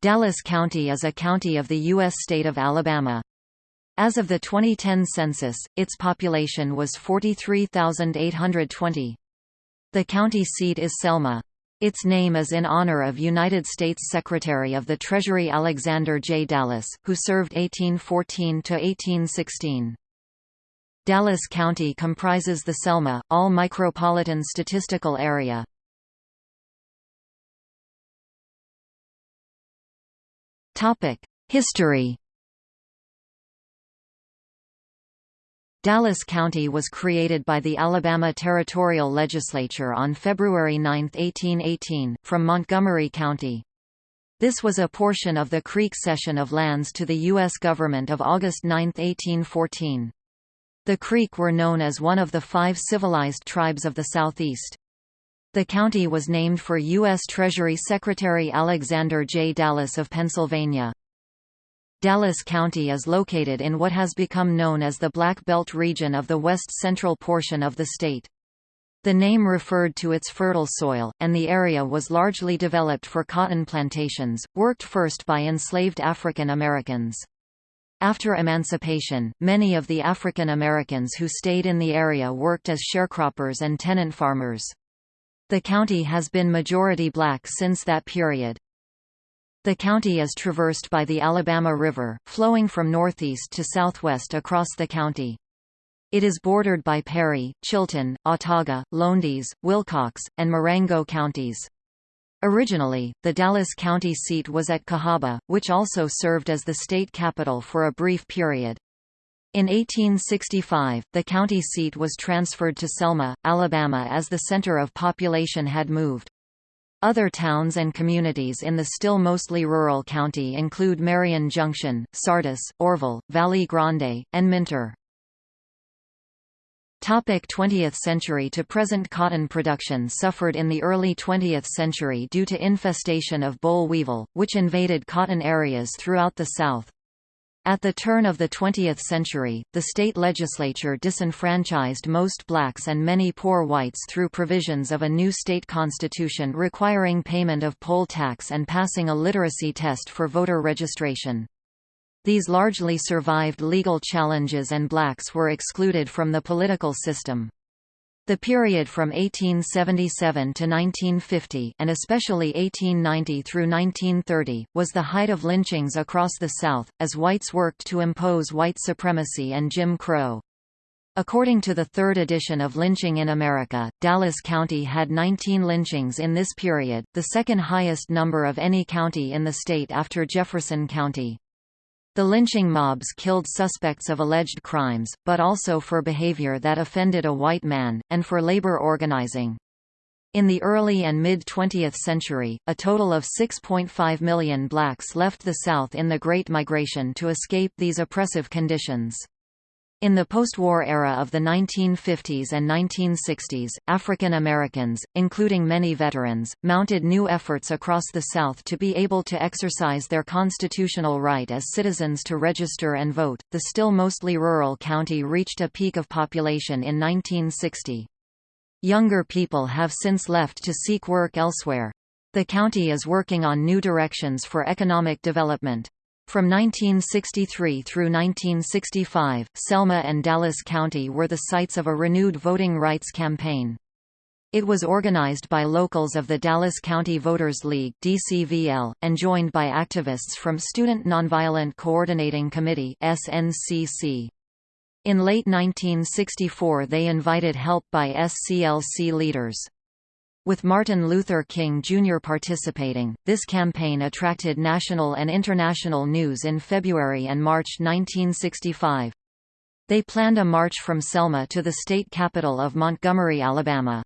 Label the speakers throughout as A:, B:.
A: Dallas County is a county of the U.S. state of Alabama. As of the 2010 census, its population was 43,820. The county seat is Selma. Its name is in honor of United States Secretary of the Treasury Alexander J. Dallas, who served 1814–1816. Dallas County comprises the Selma, all micropolitan statistical area. History Dallas County was created by the Alabama Territorial Legislature on February 9, 1818, from Montgomery County. This was a portion of the Creek cession of lands to the U.S. government of August 9, 1814. The Creek were known as one of the five civilized tribes of the Southeast. The county was named for U.S. Treasury Secretary Alexander J. Dallas of Pennsylvania. Dallas County is located in what has become known as the Black Belt region of the west-central portion of the state. The name referred to its fertile soil, and the area was largely developed for cotton plantations, worked first by enslaved African Americans. After emancipation, many of the African Americans who stayed in the area worked as sharecroppers and tenant farmers. The county has been majority black since that period. The county is traversed by the Alabama River, flowing from northeast to southwest across the county. It is bordered by Perry, Chilton, Autauga, Lowndes, Wilcox, and Marengo counties. Originally, the Dallas County seat was at Cahaba, which also served as the state capital for a brief period. In 1865, the county seat was transferred to Selma, Alabama as the center of population had moved. Other towns and communities in the still mostly rural county include Marion Junction, Sardis, Orrville, Valley Grande, and Minter. Topic 20th century to present Cotton production suffered in the early 20th century due to infestation of boll weevil, which invaded cotton areas throughout the South. At the turn of the 20th century, the state legislature disenfranchised most blacks and many poor whites through provisions of a new state constitution requiring payment of poll tax and passing a literacy test for voter registration. These largely survived legal challenges and blacks were excluded from the political system. The period from 1877 to 1950 and especially 1890 through 1930 was the height of lynchings across the South, as whites worked to impose white supremacy and Jim Crow. According to the third edition of Lynching in America, Dallas County had 19 lynchings in this period, the second highest number of any county in the state after Jefferson County. The lynching mobs killed suspects of alleged crimes, but also for behavior that offended a white man, and for labor organizing. In the early and mid-20th century, a total of 6.5 million blacks left the South in the Great Migration to escape these oppressive conditions. In the post-war era of the 1950s and 1960s, African Americans, including many veterans, mounted new efforts across the South to be able to exercise their constitutional right as citizens to register and vote. The still mostly rural county reached a peak of population in 1960. Younger people have since left to seek work elsewhere. The county is working on new directions for economic development. From 1963 through 1965, Selma and Dallas County were the sites of a renewed voting rights campaign. It was organized by locals of the Dallas County Voters League DCVL, and joined by activists from Student Nonviolent Coordinating Committee SNCC. In late 1964 they invited help by SCLC leaders. With Martin Luther King Jr. participating, this campaign attracted national and international news in February and March 1965. They planned a march from Selma to the state capital of Montgomery, Alabama.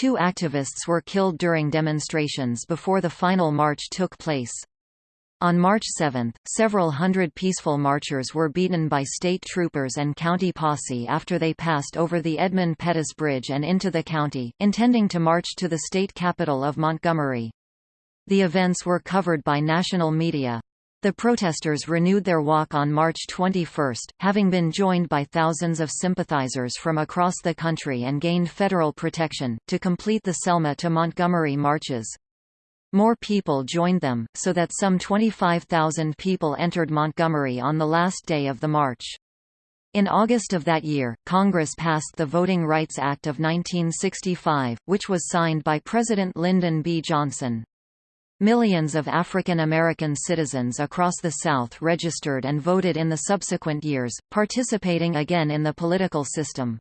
A: Two activists were killed during demonstrations before the final march took place. On March 7, several hundred peaceful marchers were beaten by state troopers and county posse after they passed over the Edmund Pettus Bridge and into the county, intending to march to the state capital of Montgomery. The events were covered by national media. The protesters renewed their walk on March 21, having been joined by thousands of sympathizers from across the country and gained federal protection, to complete the Selma to Montgomery marches. More people joined them, so that some 25,000 people entered Montgomery on the last day of the march. In August of that year, Congress passed the Voting Rights Act of 1965, which was signed by President Lyndon B. Johnson. Millions of African American citizens across the South registered and voted in the subsequent years, participating again in the political system.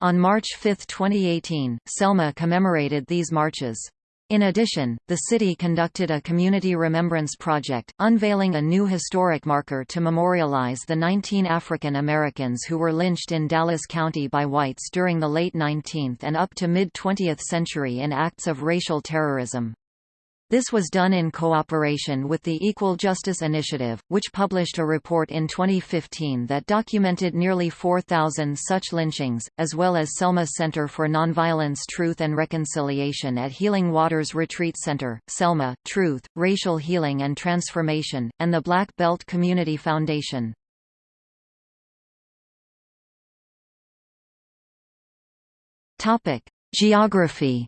A: On March 5, 2018, Selma commemorated these marches. In addition, the city conducted a community remembrance project, unveiling a new historic marker to memorialize the 19 African Americans who were lynched in Dallas County by whites during the late 19th and up to mid-20th century in acts of racial terrorism. This was done in cooperation with the Equal Justice Initiative, which published a report in 2015 that documented nearly 4,000 such lynchings, as well as Selma Center for Nonviolence Truth and Reconciliation at Healing Waters Retreat Center, Selma, Truth, Racial Healing and Transformation, and the Black Belt Community Foundation. Geography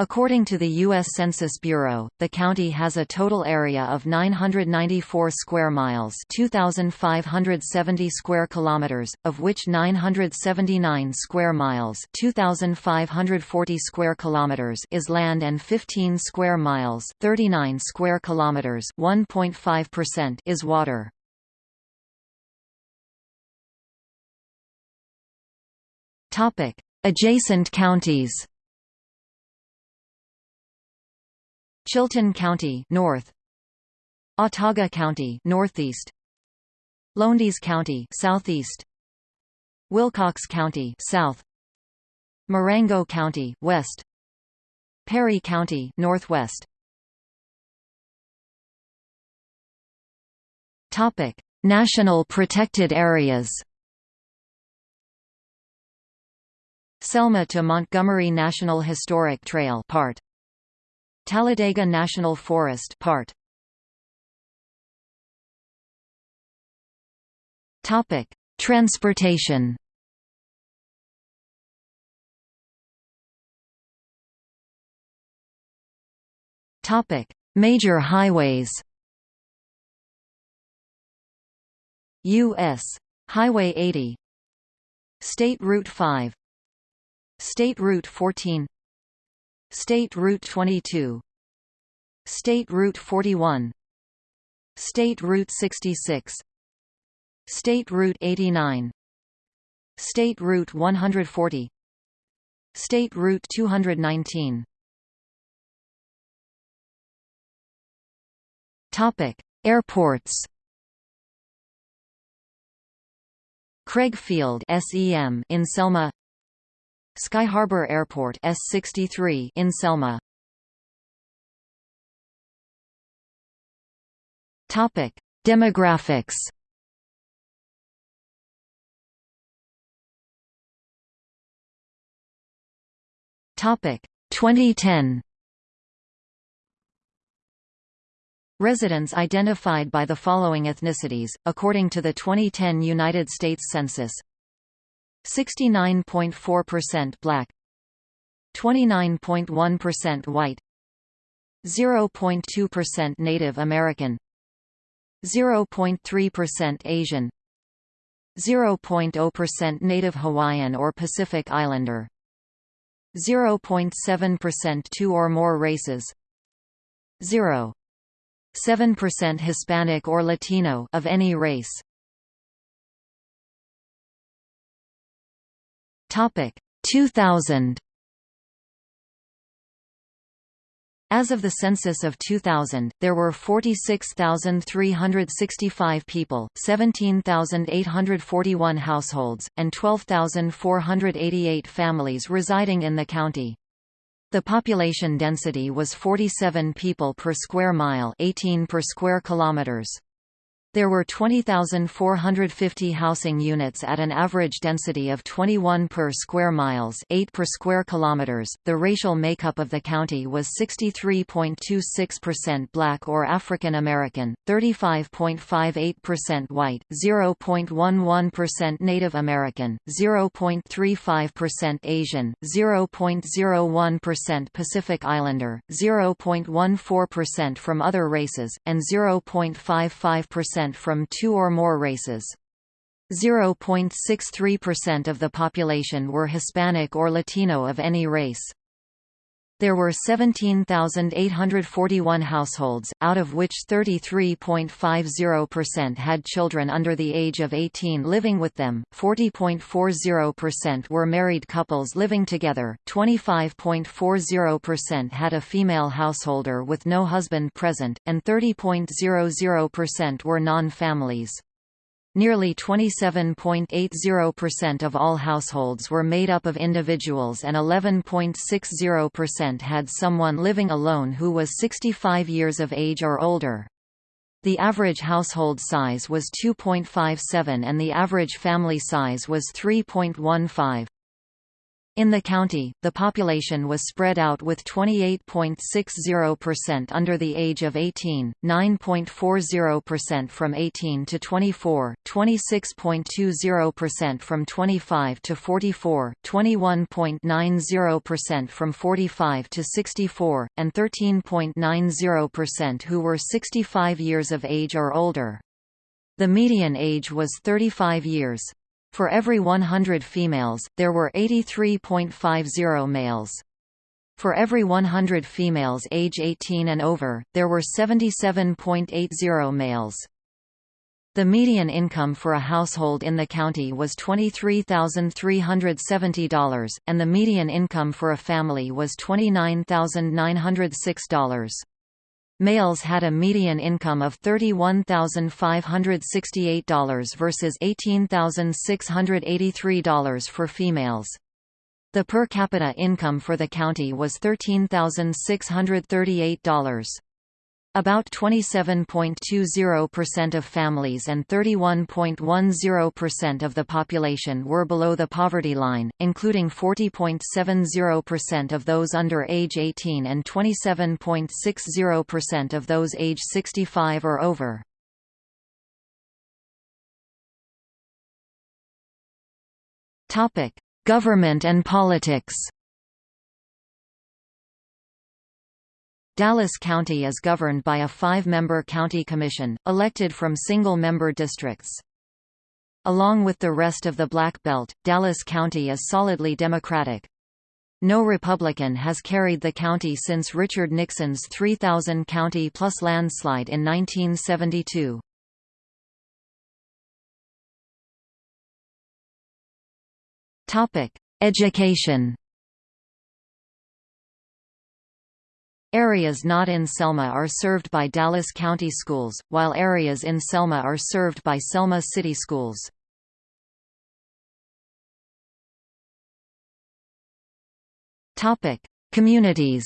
A: According to the U.S. Census Bureau, the county has a total area of 994 square miles 2,570 square kilometers, of which 979 square miles 2,540 square kilometers is land and 15 square miles 39 square kilometers 1.5% is water. Adjacent counties Chilton County north. Autauga County northeast. Lowndes County southeast. Wilcox County south. Marengo County west. Perry County northwest. Topic National protected areas. Selma to Montgomery National Historic Trail part Talladega National Forest part. Topic: Transportation. Topic: Major highways. U.S. Highway 80 State Route 5 State Route 14 State Route 22 State Route 41 State Route 66 State Route 89 State Route 140 State Route 219 Topic: Airports. Craig Field (SEM) in Selma, Sky Harbor Airport S63 in Selma. Topic: Demographics. Topic: 2010. Residents identified by the following ethnicities, according to the 2010 United States Census 69.4% black 29.1% white 0.2% Native American 0.3% Asian 0.0% Native Hawaiian or Pacific Islander 0.7% two or more races 0.7% Hispanic or Latino of any race Topic 2000 As of the census of 2000, there were 46,365 people, 17,841 households, and 12,488 families residing in the county. The population density was 47 people per square mile 18 per square kilometers. There were 20,450 housing units at an average density of 21 per square miles, 8 per square kilometers. The racial makeup of the county was 63.26% black or African American, 35.58% white, 0.11% Native American, 0.35% Asian, 0.01% Pacific Islander, 0.14% from other races, and 0.55% from two or more races. 0.63% of the population were Hispanic or Latino of any race. There were 17,841 households, out of which 33.50% had children under the age of 18 living with them, 40.40% were married couples living together, 25.40% had a female householder with no husband present, and 30.00% were non-families. Nearly 27.80% of all households were made up of individuals and 11.60% had someone living alone who was 65 years of age or older. The average household size was 2.57 and the average family size was 3.15. In the county, the population was spread out with 28.60% under the age of 18, 9.40% from 18 to 24, 26.20% from 25 to 44, 21.90% from 45 to 64, and 13.90% who were 65 years of age or older. The median age was 35 years. For every 100 females, there were 83.50 males. For every 100 females age 18 and over, there were 77.80 males. The median income for a household in the county was $23,370, and the median income for a family was $29,906. Males had a median income of $31,568 versus $18,683 for females. The per capita income for the county was $13,638. About 27.20% of families and 31.10% of the population were below the poverty line, including 40.70% of those under age 18 and 27.60% of those age 65 or over. Government and politics Dallas County is governed by a five-member county commission, elected from single-member districts. Along with the rest of the Black Belt, Dallas County is solidly Democratic. No Republican has carried the county since Richard Nixon's 3,000 county plus landslide in 1972. Education Areas not in Selma are served by Dallas County Schools, while areas in Selma are served by Selma City Schools. Topic: Communities.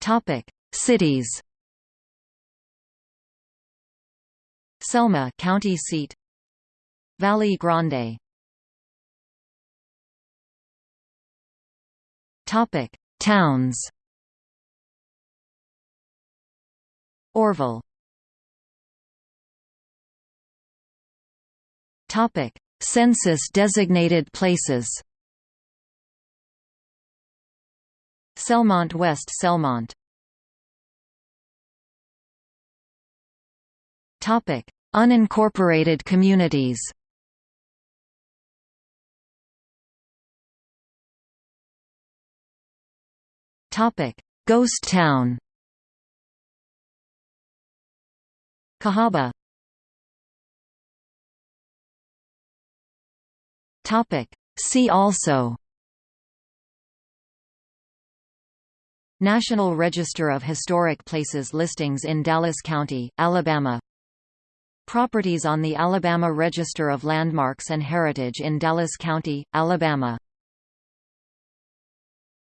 A: Topic: Cities. Selma, county seat. Valley Grande Topic: Towns. Orrville. Topic: Census designated places. Selmont West Selmont. Topic: Unincorporated communities. Topic: Ghost Town. Cahaba. Topic: See also. National Register of Historic Places listings in Dallas County, Alabama Properties on the Alabama Register of Landmarks and Heritage in Dallas County, Alabama